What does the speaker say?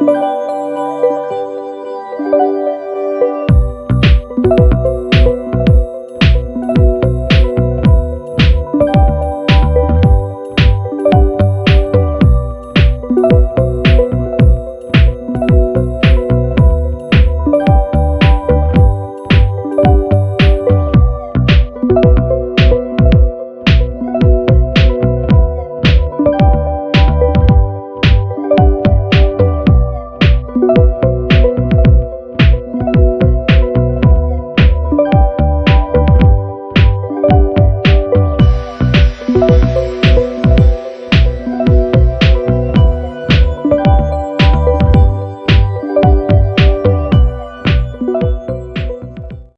Música